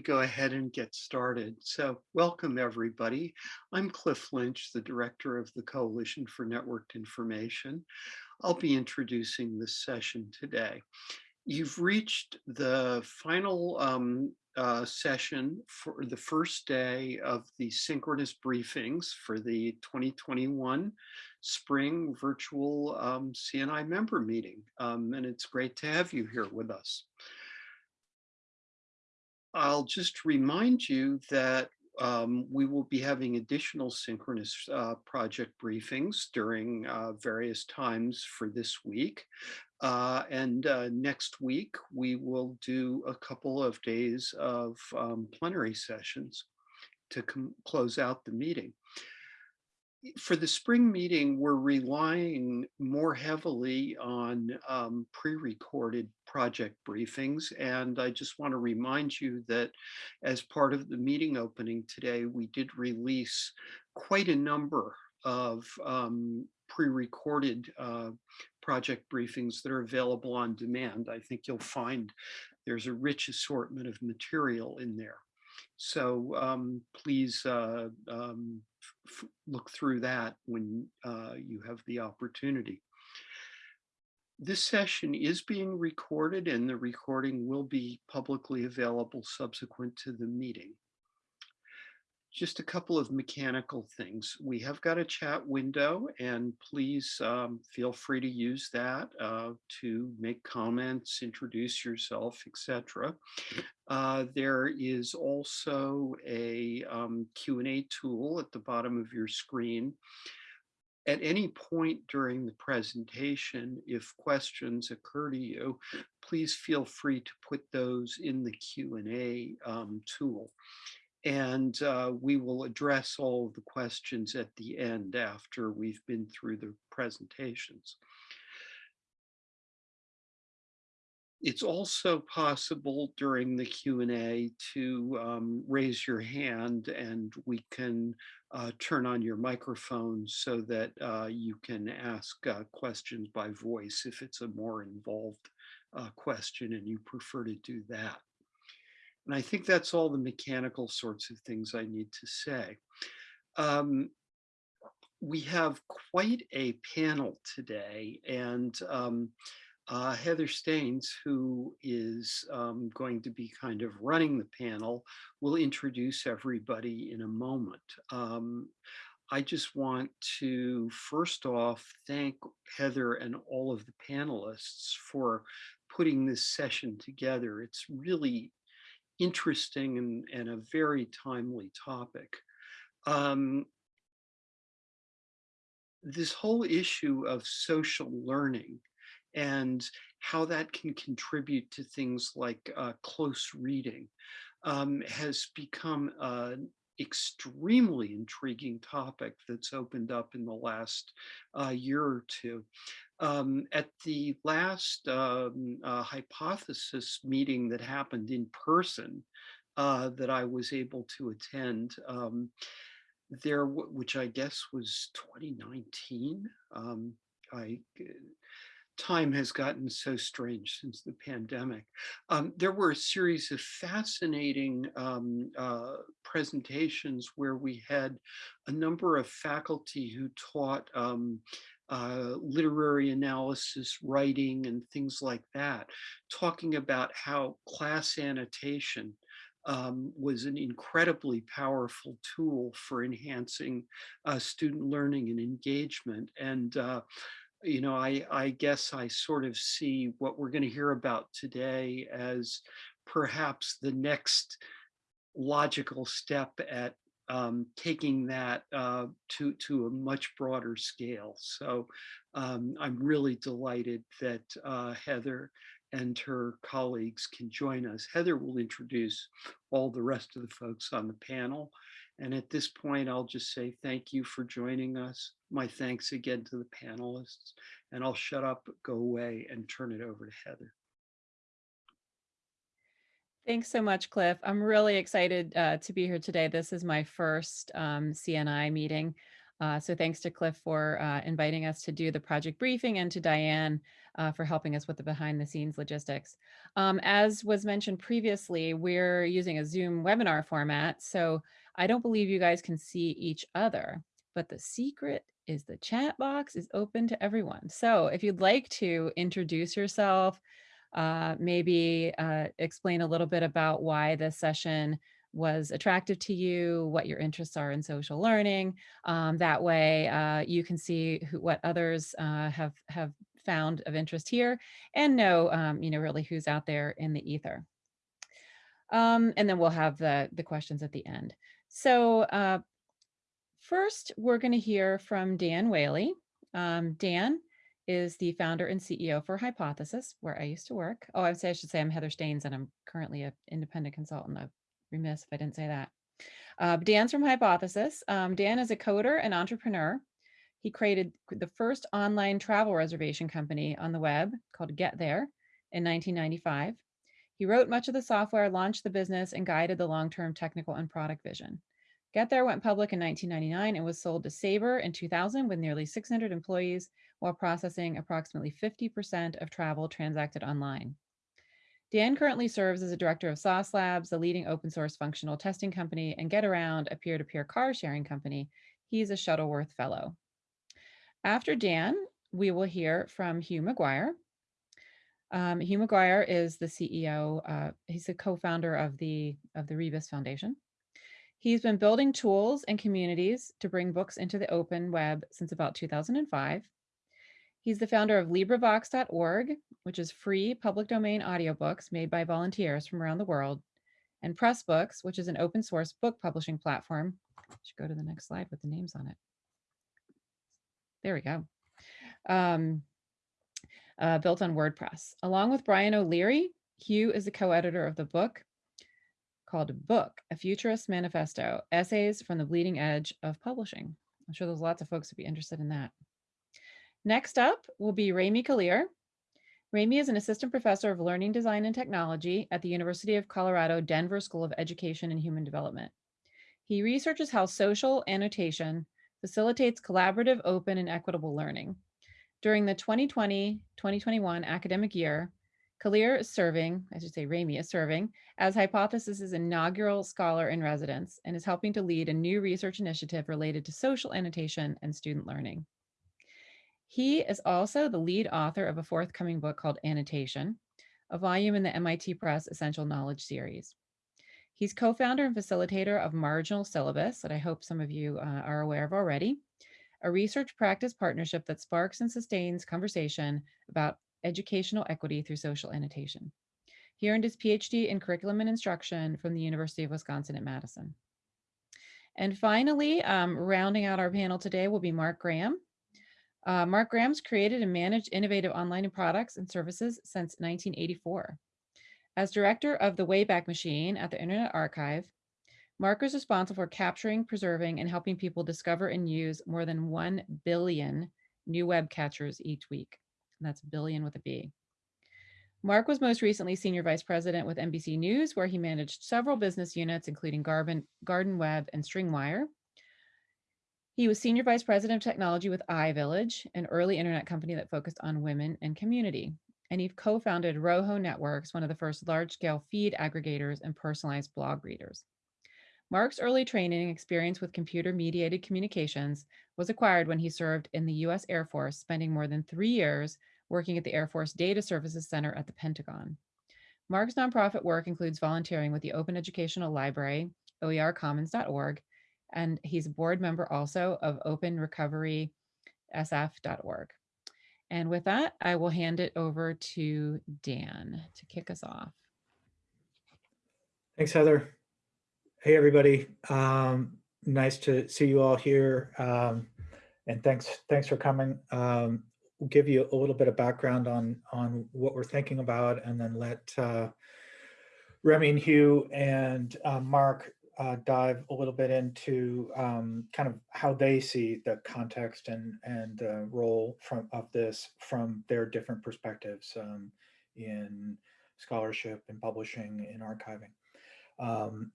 go ahead and get started. So welcome everybody. I'm Cliff Lynch, the director of the Coalition for Networked Information. I'll be introducing this session today. You've reached the final um, uh, session for the first day of the synchronous briefings for the 2021 spring virtual um, CNI member meeting. Um, and it's great to have you here with us. I'll just remind you that um, we will be having additional synchronous uh, project briefings during uh, various times for this week. Uh, and uh, next week, we will do a couple of days of um, plenary sessions to close out the meeting for the spring meeting, we're relying more heavily on um, pre-recorded project briefings. And I just want to remind you that as part of the meeting opening today, we did release quite a number of um, pre-recorded uh, project briefings that are available on demand. I think you'll find there's a rich assortment of material in there. So um, please uh, um, look through that when uh, you have the opportunity. This session is being recorded and the recording will be publicly available subsequent to the meeting just a couple of mechanical things. We have got a chat window and please um, feel free to use that uh, to make comments, introduce yourself, etc. Uh, there is also a um, Q&A tool at the bottom of your screen. At any point during the presentation, if questions occur to you, please feel free to put those in the Q&A um, tool and uh, we will address all the questions at the end after we've been through the presentations. It's also possible during the Q&A to um, raise your hand and we can uh, turn on your microphone so that uh, you can ask uh, questions by voice if it's a more involved uh, question and you prefer to do that. And I think that's all the mechanical sorts of things I need to say. Um, we have quite a panel today and um, uh, Heather Staines, who is um, going to be kind of running the panel, will introduce everybody in a moment. Um, I just want to first off thank Heather and all of the panelists for putting this session together. It's really interesting and, and a very timely topic. Um, this whole issue of social learning and how that can contribute to things like uh, close reading um, has become an extremely intriguing topic that's opened up in the last uh, year or two. Um, at the last um, uh, hypothesis meeting that happened in person uh, that I was able to attend, um, there, which I guess was 2019. Um, I time has gotten so strange since the pandemic. Um, there were a series of fascinating um, uh, presentations where we had a number of faculty who taught um, uh, literary analysis, writing, and things like that, talking about how class annotation um, was an incredibly powerful tool for enhancing uh, student learning and engagement. And, uh, you know, I, I guess I sort of see what we're going to hear about today as perhaps the next logical step at um, taking that uh, to, to a much broader scale. So um, I'm really delighted that uh, Heather and her colleagues can join us. Heather will introduce all the rest of the folks on the panel. And at this point, I'll just say thank you for joining us. My thanks again to the panelists. And I'll shut up, go away, and turn it over to Heather. Thanks so much, Cliff. I'm really excited uh, to be here today. This is my first um, CNI meeting. Uh, so thanks to Cliff for uh, inviting us to do the project briefing and to Diane uh, for helping us with the behind the scenes logistics. Um, as was mentioned previously, we're using a Zoom webinar format, so I don't believe you guys can see each other, but the secret is the chat box is open to everyone. So if you'd like to introduce yourself, uh, maybe uh, explain a little bit about why this session was attractive to you, what your interests are in social learning. Um, that way uh, you can see who, what others uh, have, have found of interest here and know, um, you know, really who's out there in the ether. Um, and then we'll have the, the questions at the end. So uh, first, we're going to hear from Dan Whaley. Um, Dan is the founder and CEO for Hypothesis, where I used to work. Oh, I would say I should say I'm Heather Staines, and I'm currently an independent consultant. I'd remiss if I didn't say that. Uh, Dan's from Hypothesis. Um, Dan is a coder and entrepreneur. He created the first online travel reservation company on the web called Get There in 1995. He wrote much of the software, launched the business, and guided the long-term technical and product vision. Get There went public in 1999 and was sold to Sabre in 2000 with nearly 600 employees while processing approximately 50% of travel transacted online. Dan currently serves as a director of Sauce Labs, the leading open source functional testing company, and Getaround, a peer-to-peer car sharing company. He's a Shuttleworth Fellow. After Dan, we will hear from Hugh McGuire. Um, Hugh McGuire is the CEO. Uh, he's the co-founder of the of the Rebus Foundation. He's been building tools and communities to bring books into the open web since about 2005. He's the founder of LibriVox.org, which is free public domain audiobooks made by volunteers from around the world, and Pressbooks, which is an open source book publishing platform. I should go to the next slide with the names on it. There we go. Um, uh, built on WordPress. Along with Brian O'Leary, Hugh is the co-editor of the book called Book, A Futurist Manifesto, Essays from the Bleeding Edge of Publishing. I'm sure there's lots of folks who'd be interested in that. Next up will be Remi Kalir. Remi is an assistant professor of learning design and technology at the University of Colorado Denver School of Education and Human Development. He researches how social annotation facilitates collaborative, open, and equitable learning. During the 2020-2021 academic year, Kalir is serving, I should say Remi is serving, as Hypothesis's inaugural scholar in residence and is helping to lead a new research initiative related to social annotation and student learning. He is also the lead author of a forthcoming book called Annotation, a volume in the MIT Press Essential Knowledge series. He's co-founder and facilitator of Marginal Syllabus, that I hope some of you uh, are aware of already, a research practice partnership that sparks and sustains conversation about educational equity through social annotation. He earned his PhD in curriculum and instruction from the University of Wisconsin at Madison. And finally, um, rounding out our panel today will be Mark Graham. Uh, Mark Graham's created and managed innovative online products and services since 1984. As director of the Wayback Machine at the Internet Archive, Mark is responsible for capturing, preserving, and helping people discover and use more than 1 billion new web captures each week. And that's billion with a B. Mark was most recently senior vice president with NBC News, where he managed several business units, including Garden, Garden Web and Stringwire. He was senior vice president of technology with iVillage, an early internet company that focused on women and community. And he co-founded Rojo Networks, one of the first large-scale feed aggregators and personalized blog readers. Mark's early training and experience with computer-mediated communications was acquired when he served in the U.S. Air Force, spending more than three years working at the Air Force Data Services Center at the Pentagon. Mark's nonprofit work includes volunteering with the Open Educational Library, oercommons.org, and he's a board member also of openrecoverysf.org. And with that, I will hand it over to Dan to kick us off. Thanks, Heather. Hey, everybody. Um, nice to see you all here. Um, and thanks, thanks for coming. Um, we'll give you a little bit of background on, on what we're thinking about and then let uh, Remi and Hugh and uh, Mark uh, dive a little bit into um, kind of how they see the context and, and uh, role from of this from their different perspectives um, in scholarship and publishing and archiving. Um,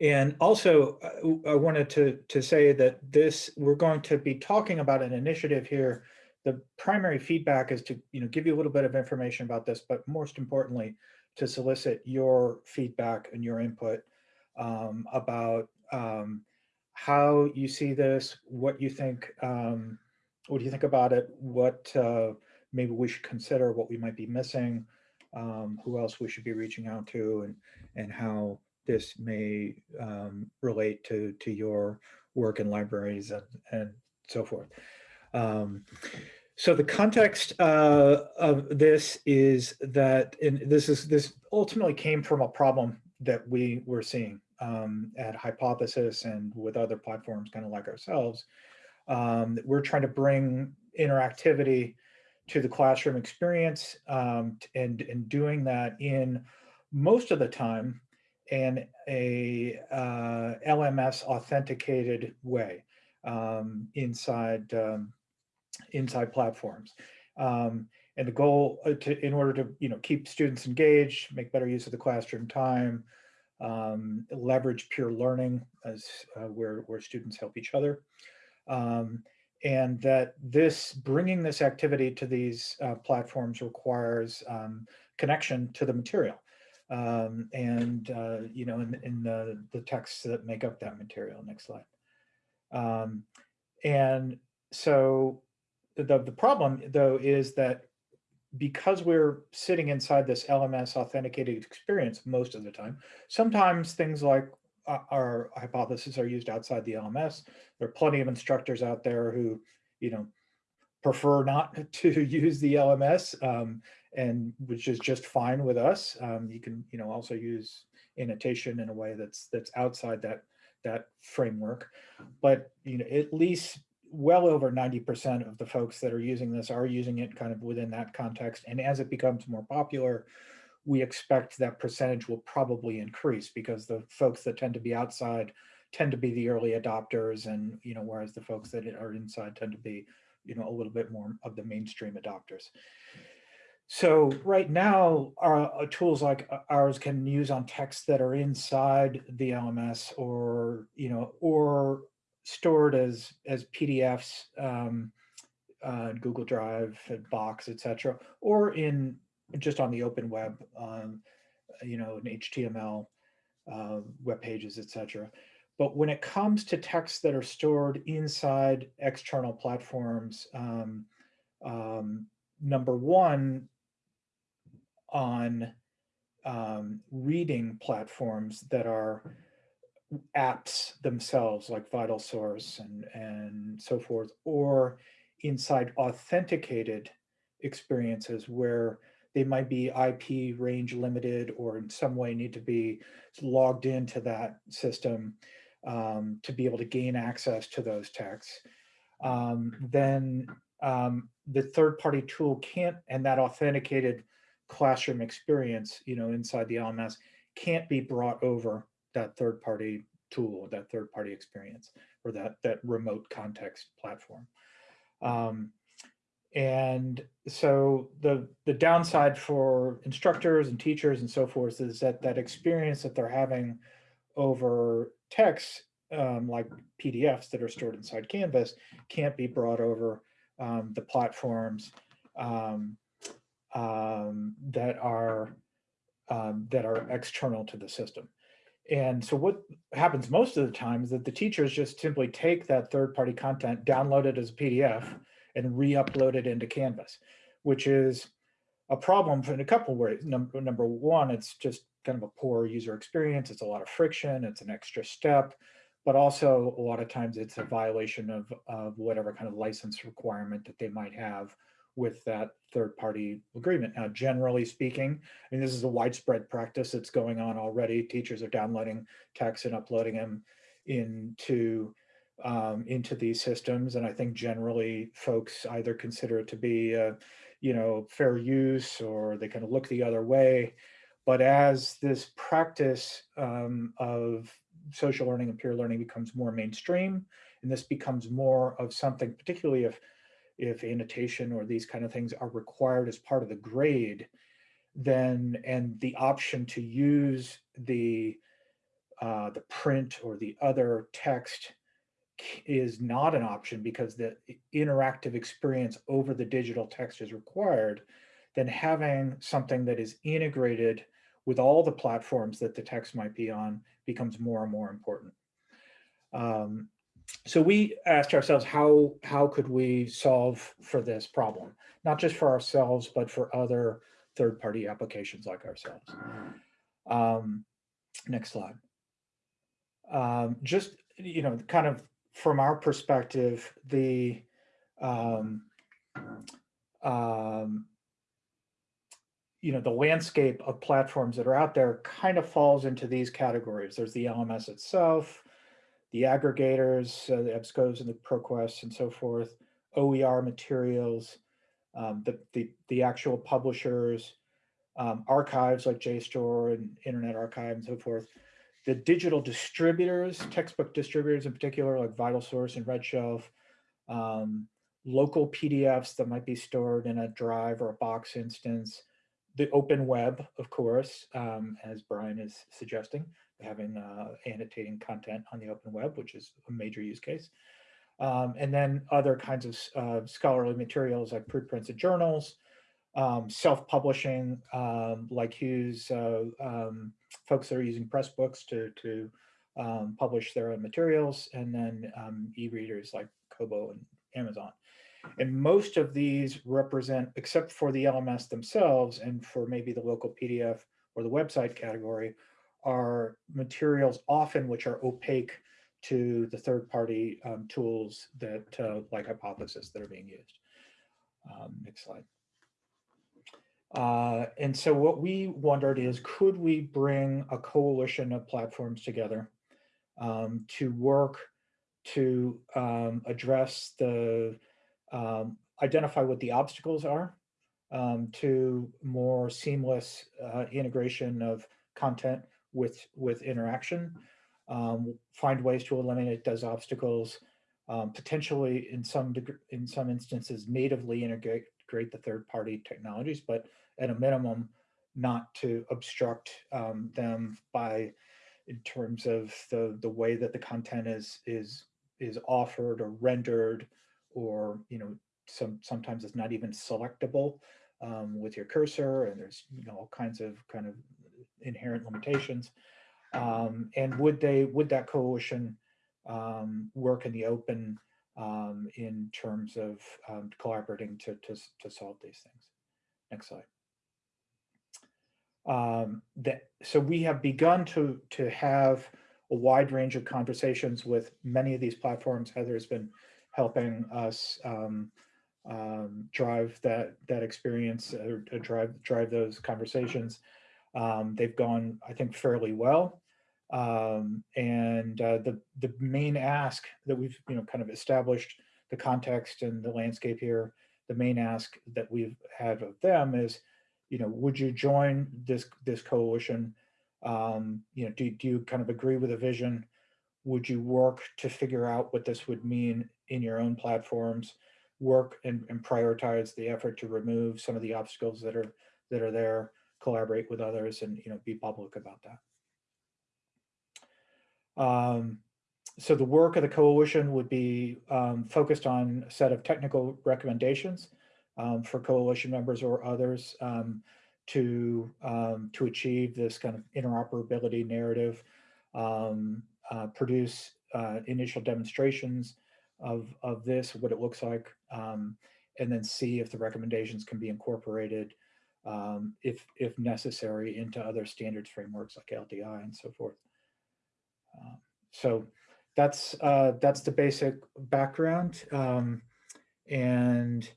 And also, uh, I wanted to, to say that this, we're going to be talking about an initiative here. The primary feedback is to, you know, give you a little bit of information about this, but most importantly, to solicit your feedback and your input um, about um, how you see this, what you think, um, what do you think about it, what uh, maybe we should consider, what we might be missing, um, who else we should be reaching out to, and and how this may um, relate to to your work in libraries and and so forth. Um, so the context uh, of this is that, and this is this ultimately came from a problem that we were seeing um, at Hypothesis and with other platforms kind of like ourselves. Um, we're trying to bring interactivity to the classroom experience um, and, and doing that in most of the time in a uh, LMS authenticated way um, inside um, inside platforms. Um, and the goal uh, to, in order to, you know, keep students engaged, make better use of the classroom time, um, leverage peer learning as uh, where, where students help each other. Um, and that this bringing this activity to these uh, platforms requires um, connection to the material. Um, and uh, you know in, in the, the texts that make up that material. Next slide. Um, and so the, the problem though is that because we're sitting inside this LMS authenticated experience most of the time, sometimes things like uh, our hypotheses are used outside the LMS. There are plenty of instructors out there who, you know, prefer not to use the LMS, um, and which is just fine with us. Um, you can, you know, also use annotation in a way that's that's outside that that framework. But you know, at least well over 90% of the folks that are using this are using it kind of within that context. And as it becomes more popular, we expect that percentage will probably increase because the folks that tend to be outside tend to be the early adopters and, you know, whereas the folks that are inside tend to be, you know, a little bit more of the mainstream adopters. So right now, our, uh, tools like uh, ours can use on texts that are inside the LMS or, you know, or stored as as PDFs, um, uh, Google Drive, Box, etc., or in just on the open web, um, you know, in HTML, uh, web pages, etc. But when it comes to texts that are stored inside external platforms, um, um, number one, on um, reading platforms that are apps themselves like VitalSource and, and so forth, or inside authenticated experiences where they might be IP range limited or in some way need to be logged into that system um, to be able to gain access to those texts. Um, then um, the third party tool can't, and that authenticated classroom experience, you know, inside the LMS can't be brought over that third party tool, that third party experience, or that, that remote context platform. Um, and so the, the downside for instructors and teachers and so forth is that that experience that they're having over text, um, like PDFs that are stored inside Canvas, can't be brought over um, the platforms um, um that are um, that are external to the system. And so what happens most of the time is that the teachers just simply take that third party content, download it as a PDF and re-upload it into Canvas, which is a problem in a couple ways. Number, number one, it's just kind of a poor user experience. It's a lot of friction. It's an extra step, but also a lot of times it's a violation of, of whatever kind of license requirement that they might have with that third party agreement. Now, generally speaking, I mean, this is a widespread practice that's going on already. Teachers are downloading texts and uploading them into um, into these systems. And I think generally folks either consider it to be, uh, you know, fair use or they kind of look the other way. But as this practice um, of social learning and peer learning becomes more mainstream, and this becomes more of something, particularly if if annotation or these kind of things are required as part of the grade, then and the option to use the uh, the print or the other text is not an option because the interactive experience over the digital text is required, then having something that is integrated with all the platforms that the text might be on becomes more and more important. Um, so we asked ourselves, how, how could we solve for this problem? Not just for ourselves, but for other third-party applications like ourselves. Um, next slide. Um, just, you know, kind of from our perspective, the um, um, you know, the landscape of platforms that are out there kind of falls into these categories. There's the LMS itself, the aggregators, uh, the EBSCOs and the ProQuests and so forth, OER materials, um, the, the, the actual publishers, um, archives like JSTOR and Internet Archive and so forth. The digital distributors, textbook distributors in particular, like VitalSource and RedShelf, um, local PDFs that might be stored in a drive or a box instance, the open web, of course, um, as Brian is suggesting, having uh, annotating content on the open web, which is a major use case. Um, and then other kinds of uh, scholarly materials like preprints and journals, um, self-publishing, um, like Hugh's, uh, um, folks that are using Pressbooks to, to um, publish their own materials, and then um, e-readers like Kobo and Amazon. And most of these represent, except for the LMS themselves and for maybe the local PDF or the website category, are materials often which are opaque to the third-party um, tools that, uh, like Hypothesis, that are being used. Um, next slide. Uh, and so what we wondered is, could we bring a coalition of platforms together um, to work to um, address the, um, identify what the obstacles are um, to more seamless uh, integration of content with, with interaction, um, find ways to eliminate those obstacles, um, potentially in some degree, in some instances natively integrate the third-party technologies, but at a minimum, not to obstruct um, them by in terms of the the way that the content is is is offered or rendered, or you know, some sometimes it's not even selectable um, with your cursor, and there's you know all kinds of kind of inherent limitations. Um, and would they would that coalition um, work in the open um, in terms of um, collaborating to, to, to solve these things. Next slide. Um, that, so we have begun to, to have a wide range of conversations with many of these platforms. Heather has been helping us um, drive that, that experience or, or drive, drive those conversations. Um, they've gone, I think, fairly well. Um, and uh, the the main ask that we've you know kind of established the context and the landscape here. The main ask that we've had of them is, you know, would you join this this coalition? Um, you know, do, do you kind of agree with the vision? Would you work to figure out what this would mean in your own platforms? Work and, and prioritize the effort to remove some of the obstacles that are that are there. Collaborate with others, and you know, be public about that. Um, so the work of the coalition would be um, focused on a set of technical recommendations um, for coalition members or others um, to um, to achieve this kind of interoperability narrative, um, uh, produce uh, initial demonstrations of, of this, what it looks like, and then see if the recommendations can be incorporated if, if necessary into other standards frameworks like LTI and so forth. Um, so that's uh, that's the basic background. Um, and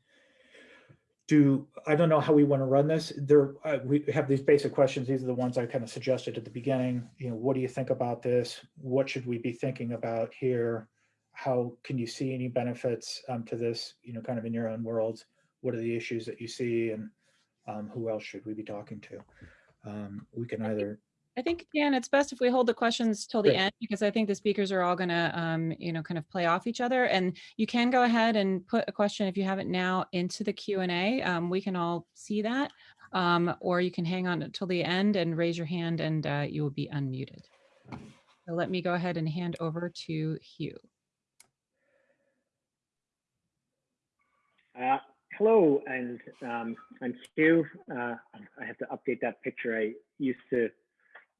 do I don't know how we want to run this. There uh, we have these basic questions. These are the ones I kind of suggested at the beginning. You know, what do you think about this? What should we be thinking about here? How can you see any benefits um, to this? You know, kind of in your own world. What are the issues that you see, and um, who else should we be talking to? Um, we can either I think, Dan, it's best if we hold the questions till the Great. end because I think the speakers are all going to, um, you know, kind of play off each other. And you can go ahead and put a question if you haven't now into the Q and A. Um, we can all see that, um, or you can hang on until the end and raise your hand, and uh, you will be unmuted. So let me go ahead and hand over to Hugh. Uh, hello, and um, I'm Hugh. Uh, I have to update that picture. I used to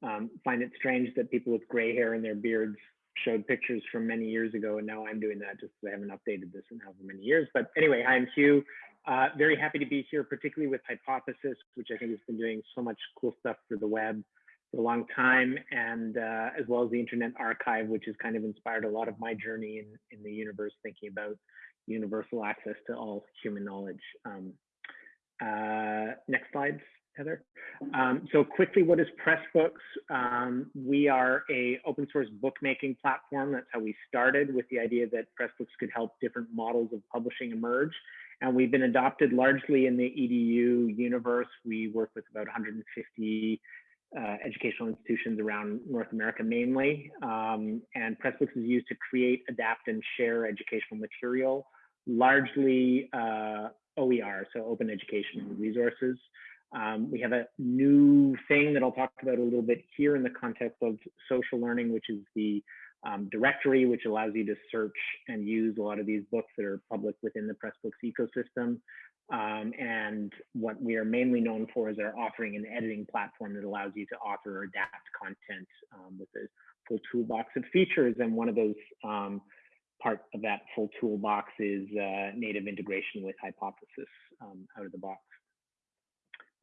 um, find it strange that people with gray hair and their beards showed pictures from many years ago, and now I'm doing that just because I haven't updated this in however many years. But anyway, hi, I'm Hugh. Uh, very happy to be here, particularly with Hypothesis, which I think has been doing so much cool stuff for the web for a long time, and uh, as well as the Internet Archive, which has kind of inspired a lot of my journey in, in the universe, thinking about universal access to all human knowledge. Um, uh, next slide, Heather. Um, so quickly, what is Pressbooks? Um, we are a open source bookmaking platform. That's how we started with the idea that Pressbooks could help different models of publishing emerge. And we've been adopted largely in the EDU universe. We work with about 150 uh, educational institutions around North America mainly. Um, and Pressbooks is used to create, adapt, and share educational material, largely uh, OER, so open educational resources. Um, we have a new thing that I'll talk about a little bit here in the context of social learning, which is the um, directory, which allows you to search and use a lot of these books that are public within the Pressbooks ecosystem. Um, and what we are mainly known for is our offering an editing platform that allows you to author or adapt content um, with a full toolbox of features. And one of those um, part of that full toolbox is uh, native integration with Hypothesis um, out of the box.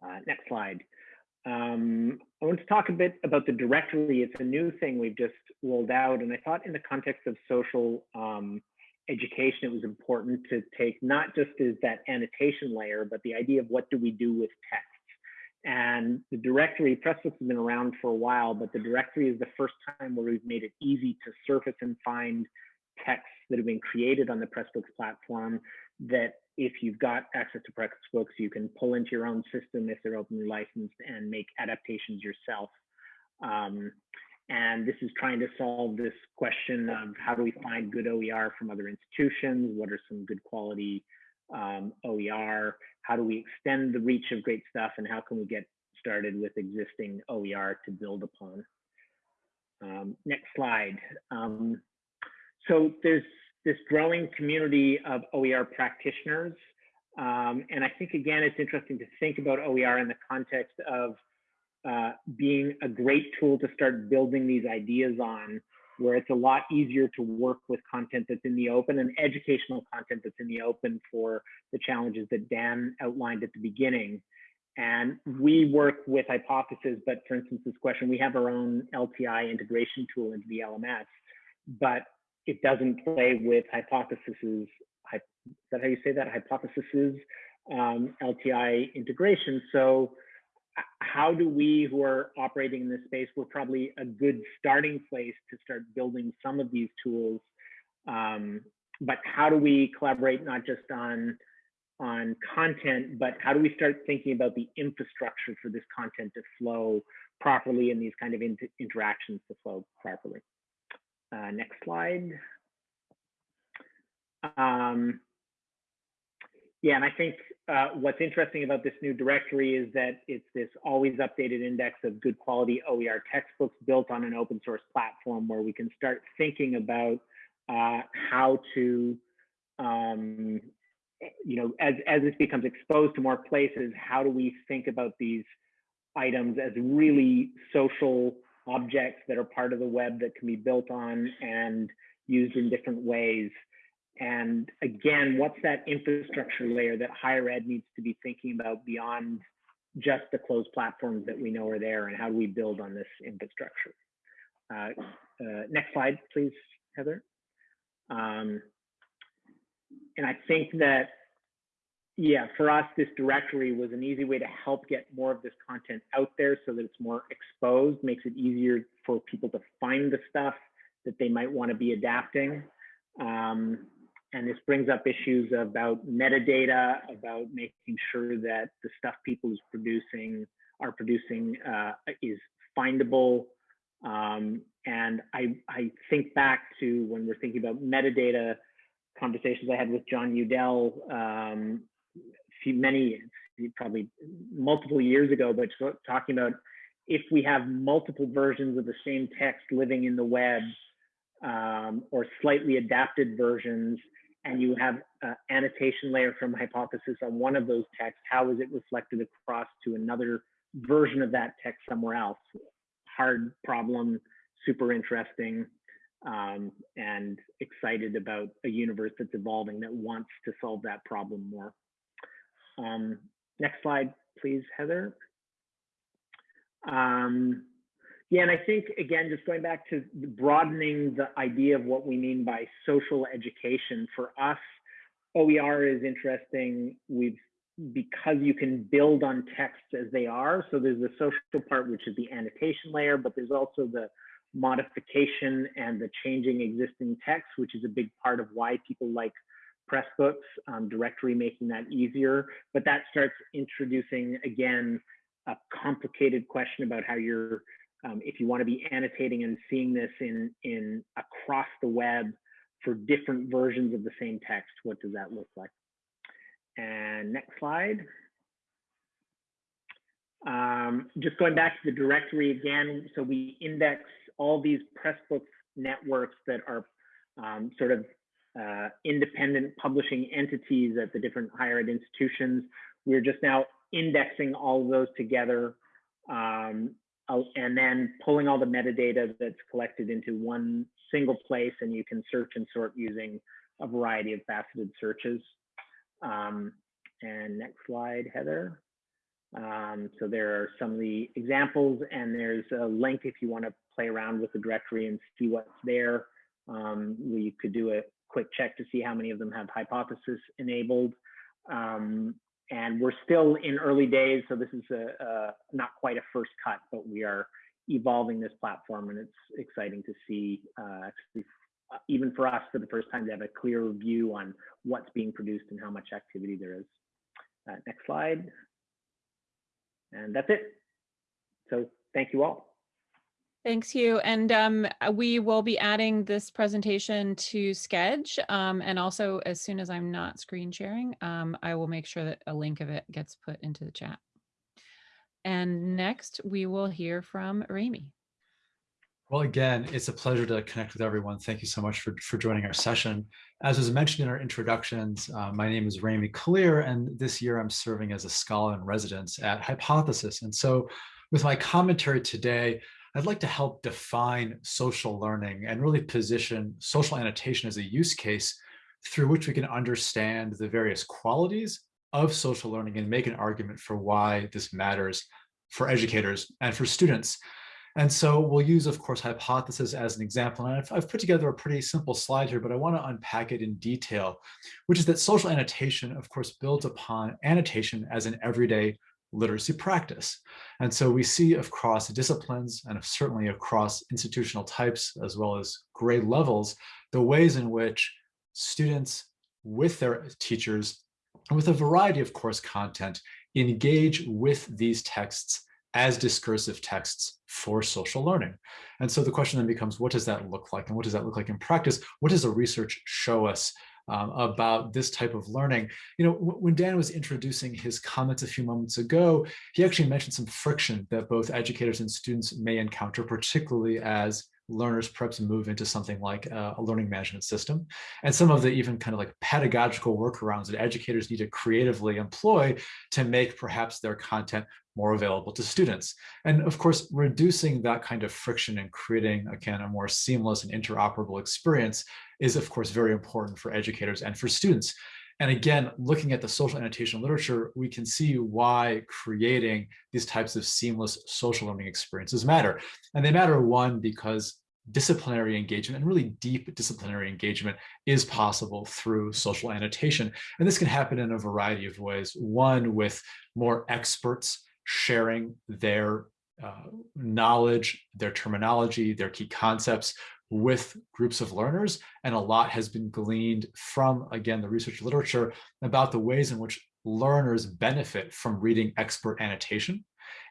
Uh, next slide. Um, I want to talk a bit about the directory. It's a new thing we've just rolled out, and I thought in the context of social um, education, it was important to take not just as that annotation layer, but the idea of what do we do with text. And the directory, Pressbooks has been around for a while, but the directory is the first time where we've made it easy to surface and find texts that have been created on the Pressbooks platform that if you've got access to Pressbooks, you can pull into your own system if they're openly licensed and make adaptations yourself. Um, and this is trying to solve this question of how do we find good OER from other institutions? What are some good quality um, OER? How do we extend the reach of great stuff? And how can we get started with existing OER to build upon? Um, next slide. Um, so there's this growing community of OER practitioners. Um, and I think, again, it's interesting to think about OER in the context of uh, being a great tool to start building these ideas on, where it's a lot easier to work with content that's in the open and educational content that's in the open for the challenges that Dan outlined at the beginning. And we work with Hypothesis, but for instance, this question, we have our own LTI integration tool into the LMS, but it doesn't play with Hypothesis's, is that how you say that? Hypothesis's um, LTI integration. So how do we who are operating in this space, we're probably a good starting place to start building some of these tools. Um, but how do we collaborate not just on on content, but how do we start thinking about the infrastructure for this content to flow properly and these kind of inter interactions to flow properly? Uh, next slide. Um, yeah, and I think uh, what's interesting about this new directory is that it's this always updated index of good quality OER textbooks built on an open source platform where we can start thinking about uh, how to, um, you know, as, as this becomes exposed to more places, how do we think about these items as really social objects that are part of the web that can be built on and used in different ways and again, what's that infrastructure layer that higher ed needs to be thinking about beyond just the closed platforms that we know are there and how do we build on this infrastructure? Uh, uh, next slide, please, Heather. Um, and I think that, yeah, for us, this directory was an easy way to help get more of this content out there so that it's more exposed, makes it easier for people to find the stuff that they might want to be adapting. Um, and this brings up issues about metadata, about making sure that the stuff people is producing are producing uh, is findable. Um, and I, I think back to when we're thinking about metadata conversations I had with Jon Udell um, few, many, probably multiple years ago, but talking about if we have multiple versions of the same text living in the web um, or slightly adapted versions, and you have uh, annotation layer from hypothesis on one of those texts, how is it reflected across to another version of that text somewhere else? Hard problem, super interesting, um, and excited about a universe that's evolving that wants to solve that problem more. Um, next slide, please, Heather. Um, yeah, and I think, again, just going back to broadening the idea of what we mean by social education, for us, OER is interesting. We've because you can build on texts as they are. So there's the social part, which is the annotation layer, but there's also the modification and the changing existing text, which is a big part of why people like Pressbooks, um, directory making that easier. But that starts introducing, again, a complicated question about how you're, um, if you want to be annotating and seeing this in, in across the web for different versions of the same text, what does that look like? And next slide. Um, just going back to the directory again, so we index all these Pressbooks networks that are um, sort of uh, independent publishing entities at the different higher ed institutions. We're just now indexing all of those together um, and then pulling all the metadata that's collected into one single place and you can search and sort using a variety of faceted searches. Um, and next slide, Heather. Um, so there are some of the examples and there's a link if you want to play around with the directory and see what's there. Um, you could do a quick check to see how many of them have hypothesis enabled. Um, and we're still in early days, so this is a, a, not quite a first cut, but we are evolving this platform and it's exciting to see uh, uh, even for us for the first time to have a clear view on what's being produced and how much activity there is. Uh, next slide. And that's it. So thank you all. Thanks, Hugh. And um, uh, we will be adding this presentation to Sketch. Um, and also, as soon as I'm not screen sharing, um, I will make sure that a link of it gets put into the chat. And next, we will hear from Remi. Well, again, it's a pleasure to connect with everyone. Thank you so much for, for joining our session. As was mentioned in our introductions, uh, my name is Remi Kalir, and this year I'm serving as a scholar in residence at Hypothesis. And so with my commentary today, I'd like to help define social learning and really position social annotation as a use case through which we can understand the various qualities of social learning and make an argument for why this matters for educators and for students. And so we'll use, of course, hypothesis as an example. And I've, I've, put together a pretty simple slide here, but I want to unpack it in detail, which is that social annotation, of course, builds upon annotation as an everyday literacy practice. And so we see across disciplines and certainly across institutional types, as well as grade levels, the ways in which students with their teachers, and with a variety of course content, engage with these texts as discursive texts for social learning. And so the question then becomes, what does that look like? And what does that look like in practice? What does the research show us um, about this type of learning? You know, when Dan was introducing his comments a few moments ago, he actually mentioned some friction that both educators and students may encounter, particularly as learners perhaps move into something like a, a learning management system and some of the even kind of like pedagogical workarounds that educators need to creatively employ to make perhaps their content more available to students. And of course, reducing that kind of friction and creating, again, a more seamless and interoperable experience is, of course, very important for educators and for students. And again, looking at the social annotation literature, we can see why creating these types of seamless social learning experiences matter. And they matter, one, because disciplinary engagement and really deep disciplinary engagement is possible through social annotation. And this can happen in a variety of ways. One, with more experts sharing their uh, knowledge, their terminology, their key concepts with groups of learners. And a lot has been gleaned from, again, the research literature about the ways in which learners benefit from reading expert annotation.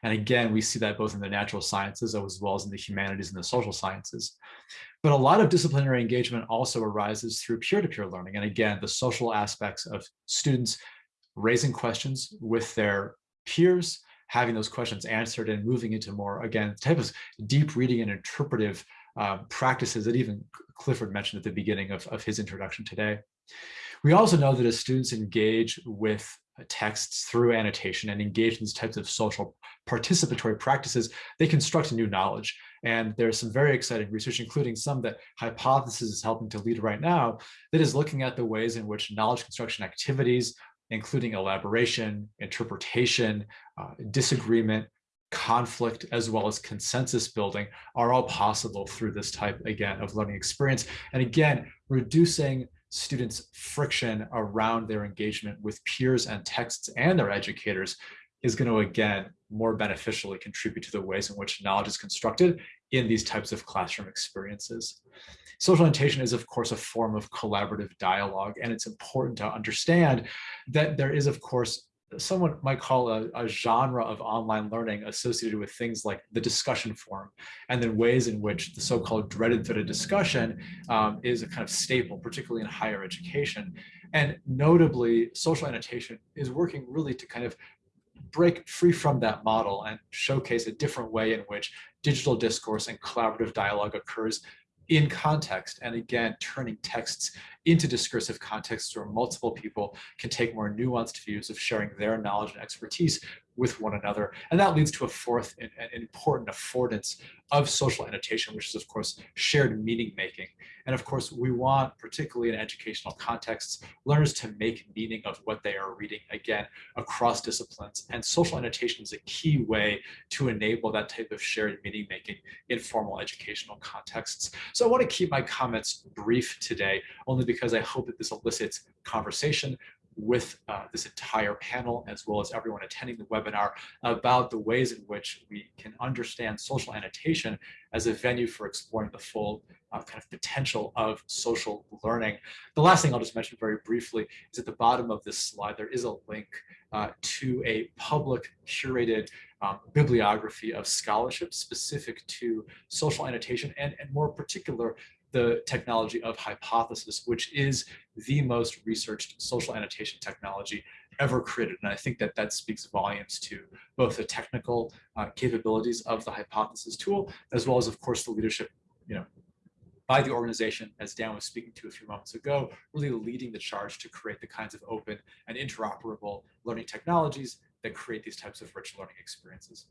And again, we see that both in the natural sciences as well as in the humanities and the social sciences. But a lot of disciplinary engagement also arises through peer-to-peer -peer learning. And again, the social aspects of students raising questions with their peers having those questions answered and moving into more, again, type of deep reading and interpretive uh, practices that even Clifford mentioned at the beginning of, of his introduction today. We also know that as students engage with texts through annotation and engage in these types of social participatory practices, they construct new knowledge. And there's some very exciting research, including some that Hypothesis is helping to lead right now, that is looking at the ways in which knowledge construction activities, including elaboration, interpretation, uh, disagreement, conflict, as well as consensus building are all possible through this type, again, of learning experience. And again, reducing students' friction around their engagement with peers and texts and their educators is going to, again, more beneficially contribute to the ways in which knowledge is constructed in these types of classroom experiences. Social annotation is, of course, a form of collaborative dialogue, and it's important to understand that there is, of course, someone might call a, a, genre of online learning associated with things like the discussion forum and then ways in which the so-called dreaded threaded discussion um, is a kind of staple, particularly in higher education. And notably, social annotation is working really to kind of break free from that model and showcase a different way in which digital discourse and collaborative dialogue occurs in context and again turning texts into discursive contexts where multiple people can take more nuanced views of sharing their knowledge and expertise with one another. And that leads to a fourth and, important affordance of social annotation, which is of course shared meaning making. And of course, we want, particularly in educational contexts, learners to make meaning of what they are reading, again, across disciplines. And social annotation is a key way to enable that type of shared meaning making in formal educational contexts. So I want to keep my comments brief today, only because I hope that this elicits conversation with uh, this entire panel, as well as everyone attending the webinar, about the ways in which we can understand social annotation as a venue for exploring the full uh, kind of potential of social learning. The last thing I'll just mention very briefly is at the bottom of this slide, there is a link uh, to a public curated um, bibliography of scholarship specific to social annotation and, and more particular the technology of hypothesis, which is the most researched social annotation technology ever created. And I think that that speaks volumes to both the technical uh, capabilities of the hypothesis tool, as well as, of course, the leadership, you know, by the organization, as Dan was speaking to a few moments ago, really leading the charge to create the kinds of open and interoperable learning technologies that create these types of rich learning experiences.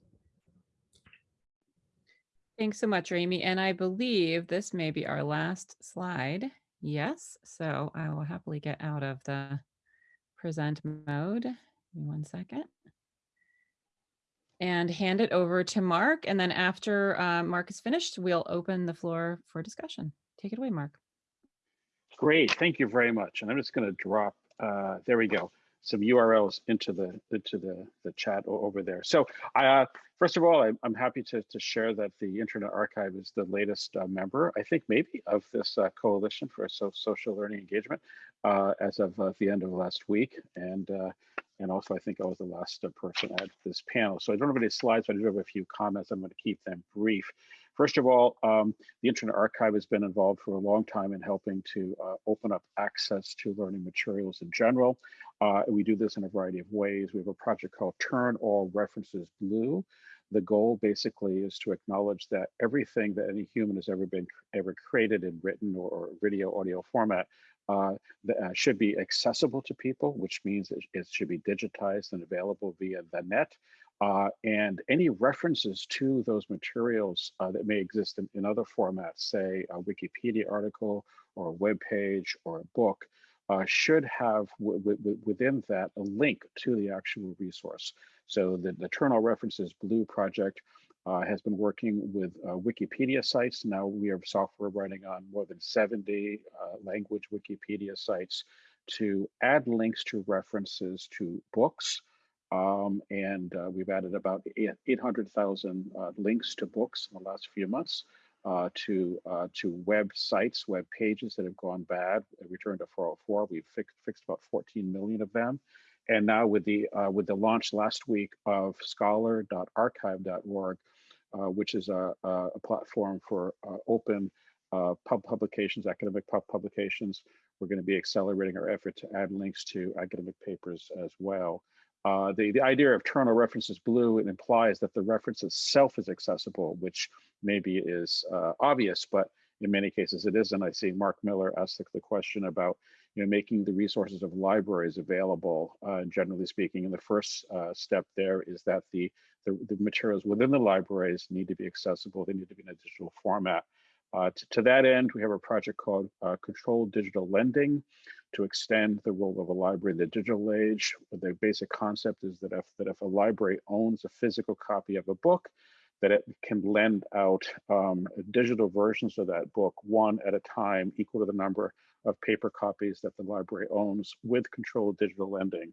Thanks so much, Remi. And I believe this may be our last slide. Yes, so I will happily get out of the present mode. Give me one second. And hand it over to Mark. And then after uh, Mark is finished, we'll open the floor for discussion. Take it away, Mark. Great, thank you very much. And I'm just gonna drop, uh, there we go some URLs into the into the the chat over there. So, uh, first of all, I'm, I'm happy to to share that the Internet Archive is the latest uh, member, I think maybe of this uh, coalition for so social learning engagement uh, as of uh, the end of last week, and uh, and also I think I was the last person at this panel. So I don't have any slides, but I do have a few comments. I'm going to keep them brief. First of all, um, the Internet Archive has been involved for a long time in helping to uh, open up access to learning materials in general. Uh, we do this in a variety of ways. We have a project called Turn All References Blue. The goal basically is to acknowledge that everything that any human has ever been ever created in written or, or video audio format uh, uh, should be accessible to people, which means it, it should be digitized and available via the net. Uh, and any references to those materials uh, that may exist in, in, other formats, say a Wikipedia article or a web page or a book, uh, should have within that a link to the actual resource. So the, the Turn All References Blue project uh, has been working with uh, Wikipedia sites. Now we have software running on more than 70 uh, language Wikipedia sites to add links to references to books, um, and uh, we've added about 800,000 uh, links to books in the last few months, uh, to uh, to websites, web pages that have gone bad. Return to 404, we've fixed, fixed about 14 million of them. And now with the uh, with the launch last week of scholar.archive.org, uh, which is a, a platform for open pub publications, academic pub publications, we're going to be accelerating our effort to add links to academic papers as well. Uh, the, the idea of turn a reference is blue, it implies that the reference itself is accessible, which maybe is uh, obvious, but in many cases it isn't. I see Mark Miller asked the, the question about you know, making the resources of libraries available, uh, generally speaking. And the first uh, step there is that the, the, the, materials within the libraries need to be accessible. They need to be in a digital format. Uh, to, to, that end, we have a project called uh, Controlled Digital Lending to extend the role of a library in the digital age. The basic concept is that if, that if a library owns a physical copy of a book, that it can lend out um, digital versions of that book one at a time equal to the number of paper copies that the library owns with controlled digital lending.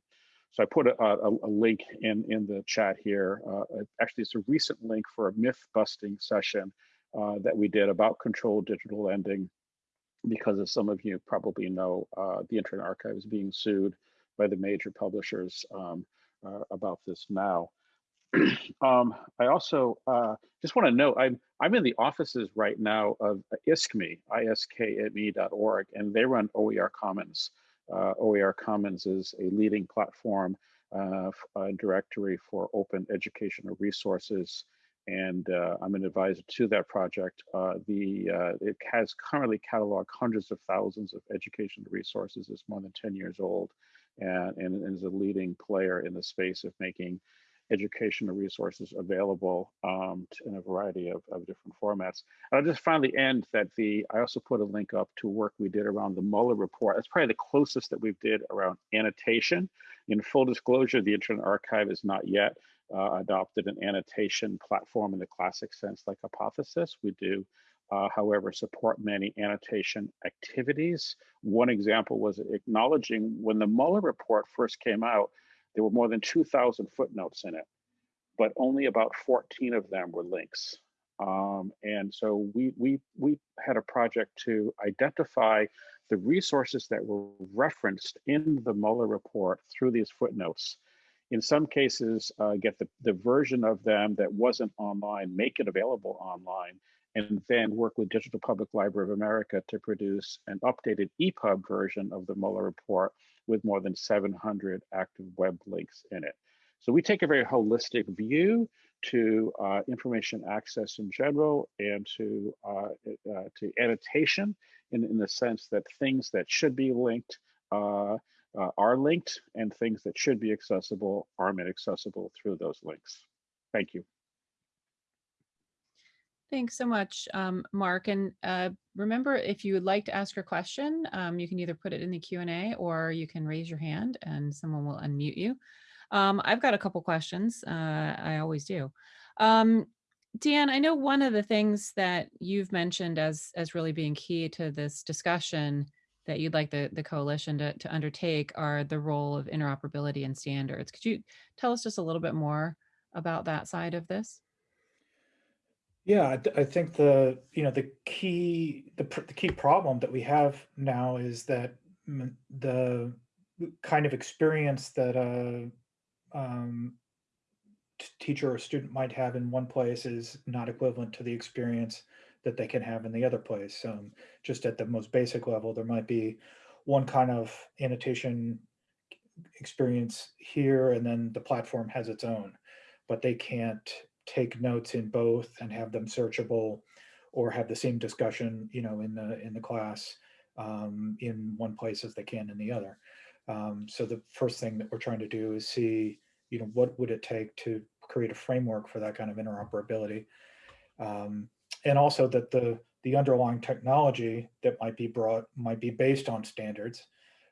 So I put a, a, a link in, in the chat here. Uh, actually, it's a recent link for a myth busting session uh, that we did about controlled digital lending because as some of you probably know, uh, the Internet Archive is being sued by the major publishers um, uh, about this now. um, I also uh, just want to note I'm I'm in the offices right now of ISKME, iskme.org, and they run OER Commons. Uh, OER Commons is a leading platform uh, directory for open educational resources, and uh, I'm an advisor to that project. Uh, the uh, it has currently cataloged hundreds of thousands of educational resources. It's more than 10 years old, and, and is a leading player in the space of making educational resources available um, in a variety of, of different formats. And I'll just finally end that the, I also put a link up to work we did around the Mueller report. That's probably the closest that we've did around annotation. In full disclosure, the Internet Archive is not yet uh, adopted an annotation platform in the classic sense like Hypothesis. We do, uh, however, support many annotation activities. One example was acknowledging when the Mueller report first came out, there were more than 2,000 footnotes in it, but only about 14 of them were links. Um, and so we, we, we had a project to identify the resources that were referenced in the Mueller report through these footnotes. In some cases, uh, get the, the version of them that wasn't online, make it available online, and then work with Digital Public Library of America to produce an updated EPUB version of the Mueller report with more than 700 active web links in it. So we take a very holistic view to uh, information access in general and to, uh, uh, to annotation in, in the sense that things that should be linked uh, uh, are linked and things that should be accessible are made accessible through those links. Thank you. Thanks so much, um, Mark. And uh, remember, if you would like to ask a question, um, you can either put it in the Q&A or you can raise your hand and someone will unmute you. Um, I've got a couple questions. Uh, I always do. Um, Dan, I know one of the things that you've mentioned as, as really being key to this discussion that you'd like the, the coalition to, to undertake are the role of interoperability and standards. Could you tell us just a little bit more about that side of this? Yeah, I, think the you know the key the, the key problem that we have now is that the kind of experience that a um, teacher or student might have in one place is not equivalent to the experience that they can have in the other place. Um, just at the most basic level, there might be one kind of annotation experience here, and then the platform has its own, but they can't take notes in both and have them searchable or have the same discussion, you know, in the in the class um, in one place as they can in the other. Um, so the first thing that we're trying to do is see, you know, what would it take to create a framework for that kind of interoperability, um, and also that the the underlying technology that might be brought might be based on standards,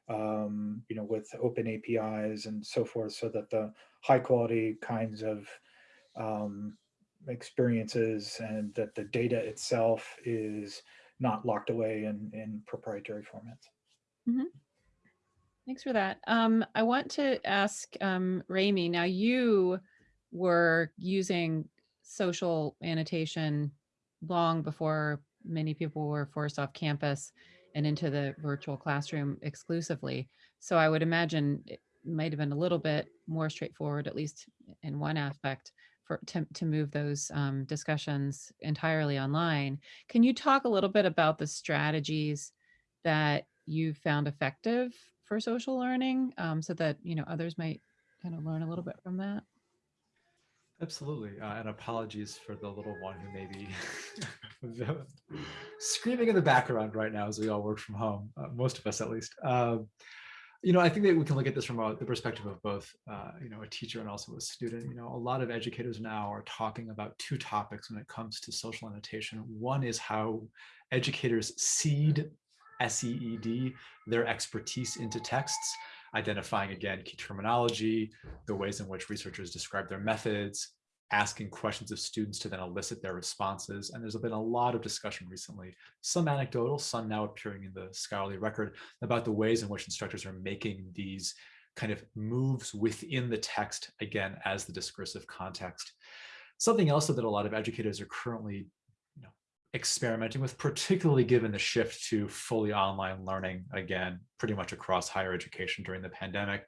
um, you know, with open APIs and so forth, so that the high quality kinds of um, experiences and that the data itself is not locked away in, in proprietary formats. Mm -hmm. Thanks for that. Um, I want to ask um, Remi, now you were using social annotation long before many people were forced off campus and into the virtual classroom exclusively. So I would imagine it might have been a little bit more straightforward, at least in one aspect for to, to move those um, discussions entirely online. Can you talk a little bit about the strategies that you found effective for social learning um, so that you know others might kind of learn a little bit from that. Absolutely. Uh, and apologies for the little one who may be screaming in the background right now as we all work from home, uh, most of us at least. Um, you know, I think that we can look at this from a, the perspective of both, uh, you know, a teacher and also a student. You know, a lot of educators now are talking about two topics when it comes to social annotation. One is how educators seed, S-E-E-D, their expertise into texts, identifying again key terminology, the ways in which researchers describe their methods, asking questions of students to then elicit their responses. And there's been a lot of discussion recently, some anecdotal, some now appearing in the scholarly record about the ways in which instructors are making these kind of moves within the text, again, as the discursive context. Something else that a lot of educators are currently experimenting with, particularly given the shift to fully online learning, again, pretty much across higher education during the pandemic,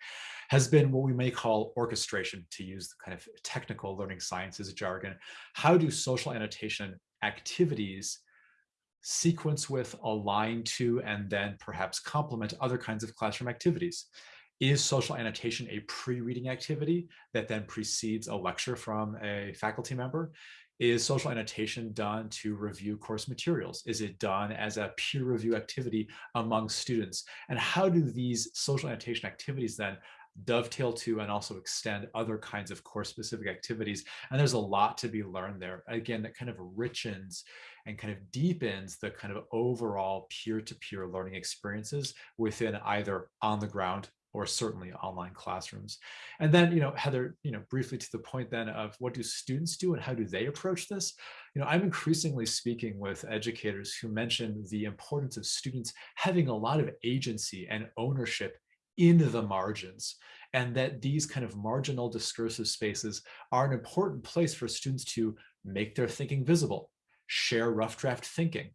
has been what we may call orchestration, to use the kind of technical learning sciences jargon. How do social annotation activities sequence with, align to, and then perhaps complement other kinds of classroom activities? Is social annotation a pre-reading activity that then precedes a lecture from a faculty member? Is social annotation done to review course materials? Is it done as a peer review activity among students? And how do these social annotation activities then dovetail to and also extend other kinds of course specific activities. And there's a lot to be learned there. Again, that kind of richens and kind of deepens the kind of overall peer-to-peer -peer learning experiences within either on the ground or certainly online classrooms. And then, you know, Heather, you know, briefly to the point then of what do students do and how do they approach this? You know, I'm increasingly speaking with educators who mention the importance of students having a lot of agency and ownership in the margins and that these kind of marginal discursive spaces are an important place for students to make their thinking visible, share rough draft thinking,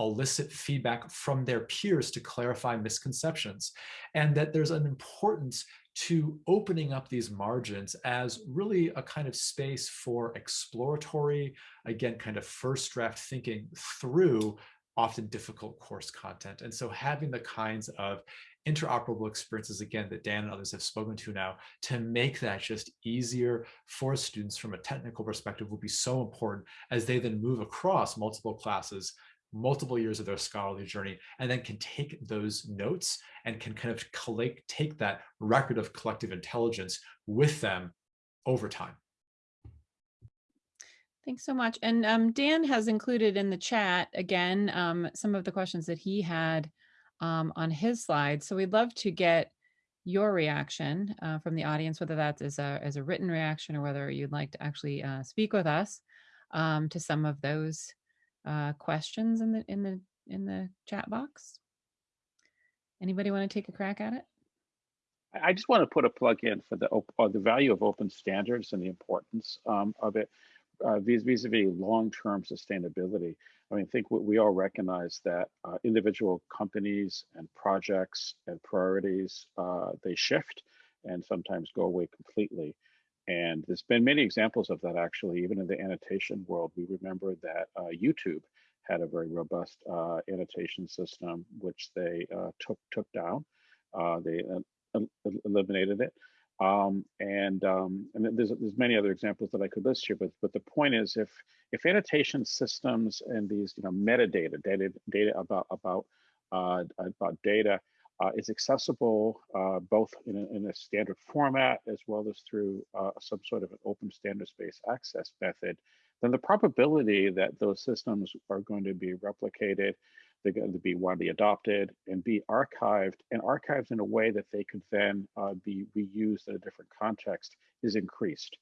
elicit feedback from their peers to clarify misconceptions, and that there's an importance to opening up these margins as really a kind of space for exploratory, again, kind of first draft thinking through often difficult course content. And so having the kinds of interoperable experiences, again, that Dan and others have spoken to now, to make that just easier for students from a technical perspective will be so important as they then move across multiple classes, multiple years of their scholarly journey, and then can take those notes and can kind of collect, take that record of collective intelligence with them over time. Thanks so much. And um, Dan has included in the chat, again, um, some of the questions that he had um, on his slide. So we'd love to get your reaction uh, from the audience, whether that's as a, as a written reaction or whether you'd like to actually uh, speak with us um, to some of those uh, questions in the, in, the, in the chat box. Anybody want to take a crack at it? I just want to put a plug in for the uh, the value of open standards and the importance um, of it uh, vis-a-vis -vis long-term sustainability. I mean, I think we all recognize that uh, individual companies and projects and priorities, uh, they shift and sometimes go away completely. And there's been many examples of that actually, even in the annotation world. We remember that uh, YouTube had a very robust uh, annotation system, which they uh, took took down. Uh, they eliminated it. Um, and um, and there's there's many other examples that I could list here, but but the point is if if annotation systems and these you know metadata data data about about uh, about data uh, is accessible uh, both in a, in a, standard format as well as through uh, some sort of an open standards-based access method, then the probability that those systems are going to be replicated they're going to be widely adopted and be archived and archived in a way that they could then uh, be reused in a different context is increased.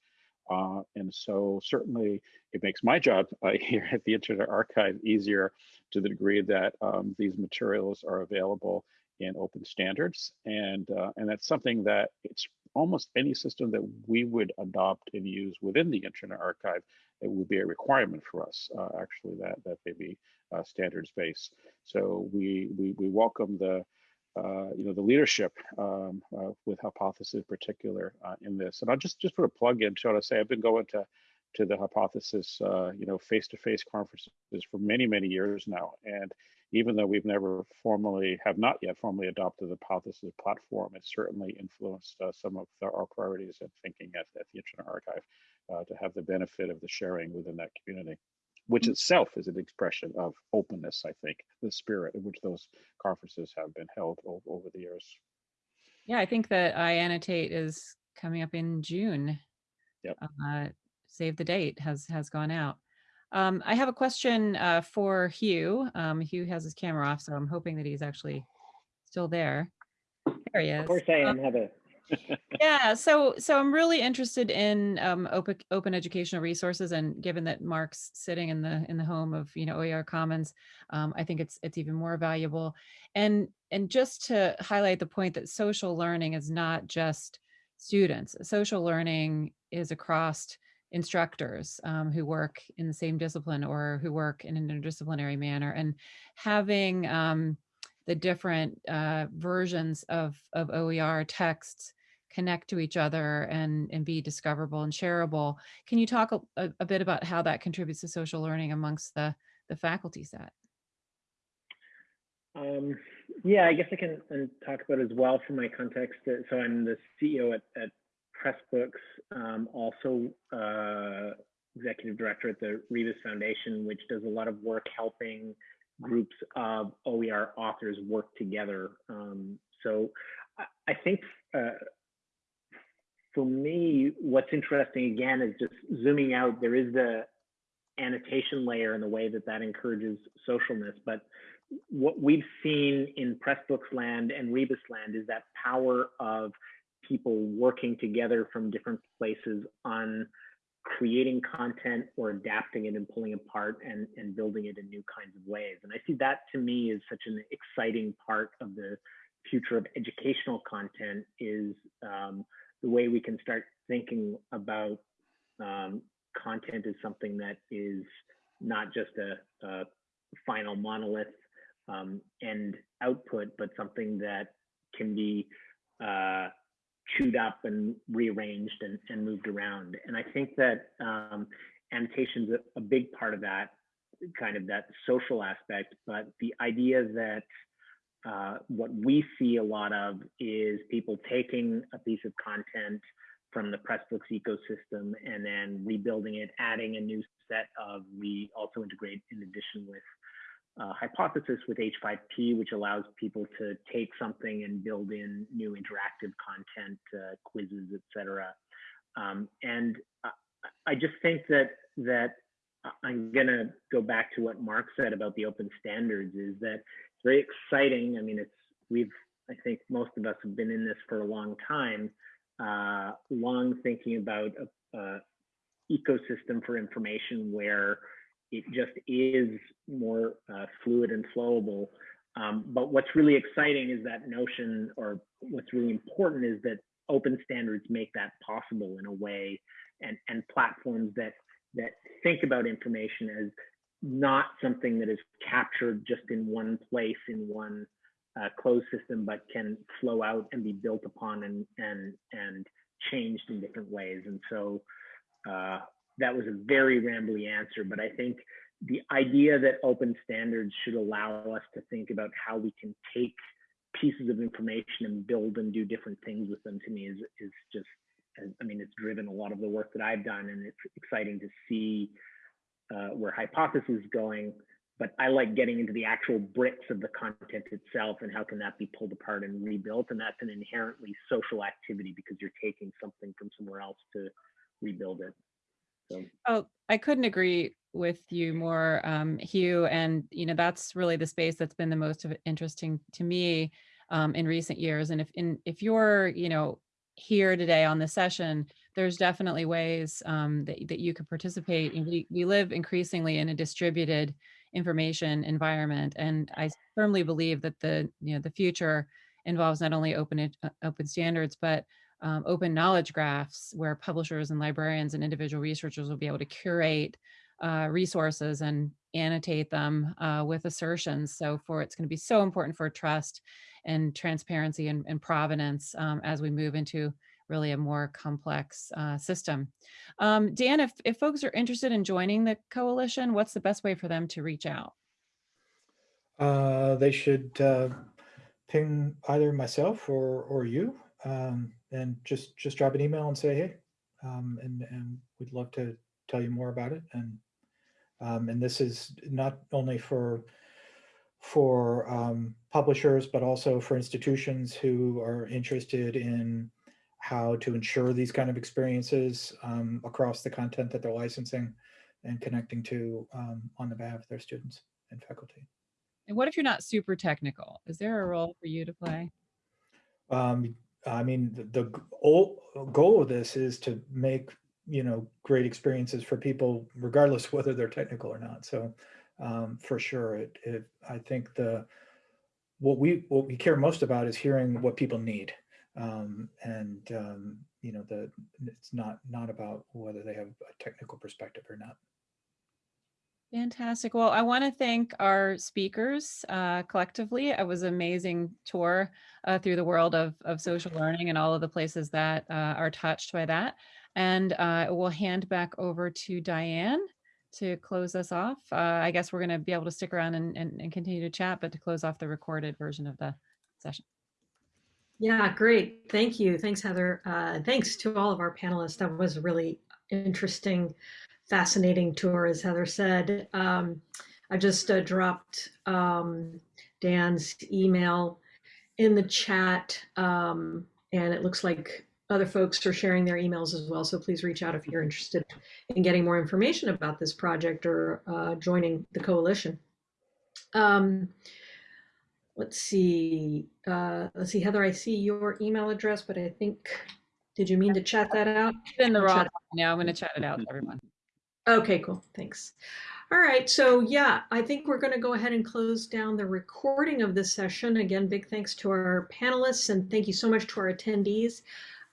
Uh, and so certainly it makes my job uh, here at the Internet Archive easier to the degree that um, these materials are available in open standards. And, uh, and that's something that it's almost any system that we would adopt and use within the Internet Archive, it would be a requirement for us, uh, actually, that, that they be uh, standards-based. So we, we, we welcome the, uh, you know, the leadership um, uh, with Hypothesis in particular uh, in this. And I'll just, just put a plug in, so to say, I've been going to, to the Hypothesis, uh, you know, face-to-face -face conferences for many, many years now. And even though we've never formally, have not yet formally adopted the Hypothesis platform, it certainly influenced uh, some of the, our priorities and thinking at, at the Internet Archive uh, to have the benefit of the sharing within that community, which itself is an expression of openness, I think, the spirit in which those conferences have been held over, over the years. Yeah, I think that I annotate is coming up in June. Yep. Uh, save the date has has gone out. Um, I have a question uh, for Hugh. Um, Hugh has his camera off, so I'm hoping that he's actually still there. There he is. Of course I Um, am, Heather. yeah, so so I'm really interested in um, open open educational resources, and given that Mark's sitting in the in the home of you know OER Commons, um, I think it's it's even more valuable. And and just to highlight the point that social learning is not just students. Social learning is across instructors um, who work in the same discipline or who work in an interdisciplinary manner, and having um, the different uh, versions of, of OER texts connect to each other and, and be discoverable and shareable. Can you talk a, a, bit about how that contributes to social learning amongst the, the faculty set? Um, yeah, I guess I can talk about as well from my context. uh, So I'm the CEO at, at Pressbooks, um, also uh, executive director at the Rebus Foundation, which does a lot of work helping groups of OER authors work together. Um, so I, think uh, for me, what's interesting again is just zooming out. There is the annotation layer and the way that that encourages socialness, but what we've seen in Pressbooks land and Rebus land is that power of people working together from different places on creating content or adapting it and pulling apart and, and building it in new kinds of ways. And I see that to me is such an exciting part of the future of educational content is um, the way we can start thinking about um, content as something that is not just a, a final monolith um, end output, but something that can be uh, chewed up and rearranged and, and moved around. And I think that um, annotation's a, a big part of that, kind of that social aspect, but the idea that uh, what we see a lot of is people taking a piece of content from the Pressbooks ecosystem and then rebuilding it, adding a new set of, we also integrate in addition with uh, hypothesis with H5P, which allows people to take something and build in new interactive content, uh, quizzes, etc. Um, and I, I just think that that I'm gonna go back to what Mark said about the open standards. Is that it's very exciting. I mean, it's we've I think most of us have been in this for a long time, uh, long thinking about a, a ecosystem for information where it just is more uh, fluid and flowable. Um, but what's really exciting is that notion, or what's really important is that open standards make that possible in a way, and and platforms that that think about information as not something that is captured just in one place in one uh, closed system, but can flow out and be built upon and and and changed in different ways. And so uh, that was a very rambly answer, but I think the idea that open standards should allow us to think about how we can take pieces of information and build and do different things with them to me is is just I mean it's driven a lot of the work that I've done and it's exciting to see uh, where hypothesis is going but I like getting into the actual bricks of the content itself and how can that be pulled apart and rebuilt and that's an inherently social activity because you're taking something from somewhere else to rebuild it so Oh, I couldn't agree with you more, um, Hugh. And, you know, that's really the space that's been the most interesting to me um, in recent years. And if in, if you're, you know, here today on the session, there's definitely ways um, that, that you could participate. And we, we live increasingly in a distributed information environment. And I firmly believe that the, you know, the future involves not only open, uh, open standards, but um, open knowledge graphs where publishers and librarians and individual researchers will be able to curate uh, resources and annotate them uh, with assertions. So for it's going to be so important for trust and transparency and, and provenance um, as we move into really a more complex uh, system. Um, Dan, if, if folks are interested in joining the coalition, what's the best way for them to reach out? Uh, they should uh, ping either myself or or you, um, and just just drop an email and say hey, um, and and we'd love to tell you more about it. And um, and this is not only for for um, publishers, but also for institutions who are interested in how to ensure these kind of experiences um, across the content that they're licensing and connecting to um, on the behalf of their students and faculty. And what if you're not super technical? Is there a role for you to play? Um, I mean, the, the goal of this is to make, you know, great experiences for people, regardless whether they're technical or not. So um, for sure, it, it, I think the, what we, what we care most about is hearing what people need. Um, and, um, you know, the, it's not, not about whether they have a technical perspective or not. Fantastic. Well, I want to thank our speakers uh, collectively. It was an amazing tour uh, through the world of, of social learning and all of the places that uh, are touched by that. And uh, we'll hand back over to Diane to close us off. Uh, I guess we're going to be able to stick around and, and, and continue to chat, but to close off the recorded version of the session. Yeah, great. Thank you. Thanks, Heather. Uh, thanks to all of our panelists. That was really interesting, fascinating tour, as Heather said. Um, I just uh, dropped um, Dan's email in the chat, um, and it looks like other folks are sharing their emails as well. So please reach out if you're interested in getting more information about this project or uh, joining the coalition. Um, let's see. Uh, let's see, Heather. I see your email address, but I think did you mean to chat that out? In the raw now, I'm going to chat it out to everyone. Okay, cool. Thanks. All right. So yeah, I think we're going to go ahead and close down the recording of this session. Again, big thanks to our panelists and thank you so much to our attendees.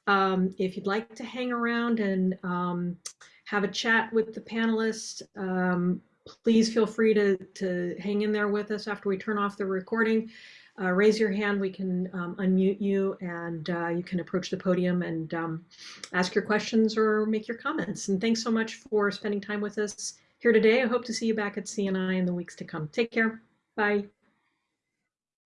Um, if you'd like to hang around and um, have a chat with the panelists, um, please feel free to, to hang in there with us after we turn off the recording. Uh, raise your hand, we can um, unmute you and uh, you can approach the podium and um, ask your questions or make your comments. And thanks so much for spending time with us here today. I hope to see you back at CNI in the weeks to come. Take care. Bye.